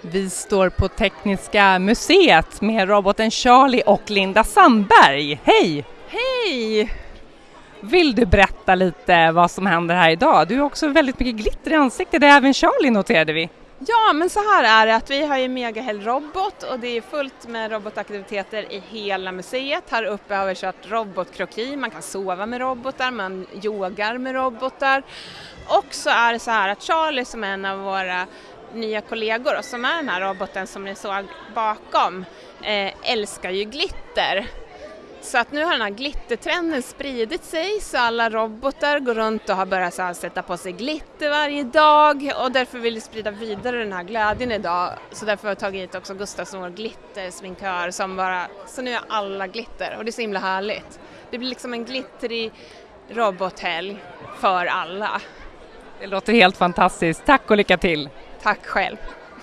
Vi står på Tekniska museet med roboten Charlie och Linda Sandberg. Hej! Hej! Vill du berätta lite vad som händer här idag? Du har också väldigt mycket glitter i ansiktet, det är även Charlie noterade vi. Ja, men så här är det att vi har ju Megahäll Robot och det är fullt med robotaktiviteter i hela museet. Här uppe har vi kört robotkroki, man kan sova med robotar, man yogar med robotar. Och så är det så här att Charlie som är en av våra nya kollegor och som är den här roboten som ni såg bakom eh, älskar ju glitter. Så att nu har den här glittertrenden spridit sig så alla robotar går runt och har börjat så sätta på sig glitter varje dag och därför vill vi sprida vidare den här glädjen idag. Så därför har vi tagit hit också Gustav som vår glittersminkör som bara, så nu är alla glitter och det är så himla härligt. Det blir liksom en glittrig robothelg för alla. Det låter helt fantastiskt. Tack och lycka till! Tack själv!